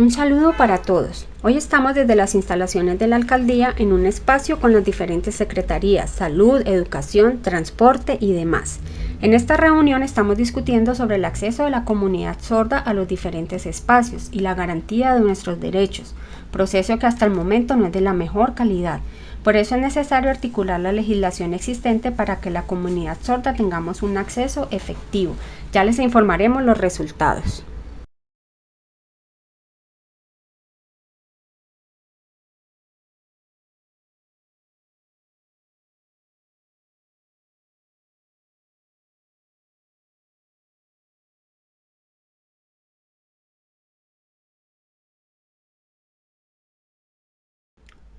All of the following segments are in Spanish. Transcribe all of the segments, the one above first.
Un saludo para todos. Hoy estamos desde las instalaciones de la alcaldía en un espacio con las diferentes secretarías, salud, educación, transporte y demás. En esta reunión estamos discutiendo sobre el acceso de la comunidad sorda a los diferentes espacios y la garantía de nuestros derechos, proceso que hasta el momento no es de la mejor calidad. Por eso es necesario articular la legislación existente para que la comunidad sorda tengamos un acceso efectivo. Ya les informaremos los resultados.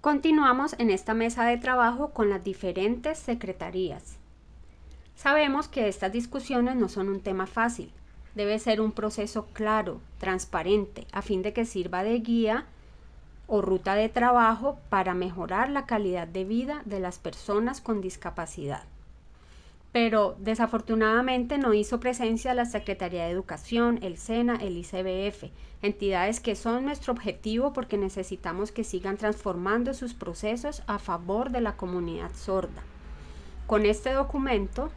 Continuamos en esta mesa de trabajo con las diferentes secretarías. Sabemos que estas discusiones no son un tema fácil. Debe ser un proceso claro, transparente, a fin de que sirva de guía o ruta de trabajo para mejorar la calidad de vida de las personas con discapacidad pero desafortunadamente no hizo presencia la Secretaría de Educación, el SENA, el ICBF, entidades que son nuestro objetivo porque necesitamos que sigan transformando sus procesos a favor de la comunidad sorda. Con este documento,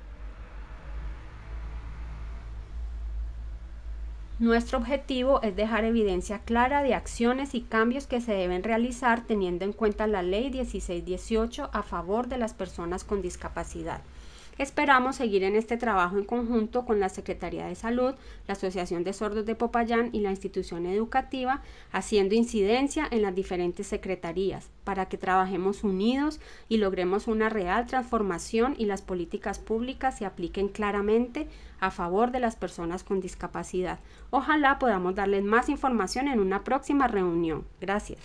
nuestro objetivo es dejar evidencia clara de acciones y cambios que se deben realizar teniendo en cuenta la Ley 1618 a favor de las personas con discapacidad. Esperamos seguir en este trabajo en conjunto con la Secretaría de Salud, la Asociación de Sordos de Popayán y la institución educativa, haciendo incidencia en las diferentes secretarías para que trabajemos unidos y logremos una real transformación y las políticas públicas se apliquen claramente a favor de las personas con discapacidad. Ojalá podamos darles más información en una próxima reunión. Gracias.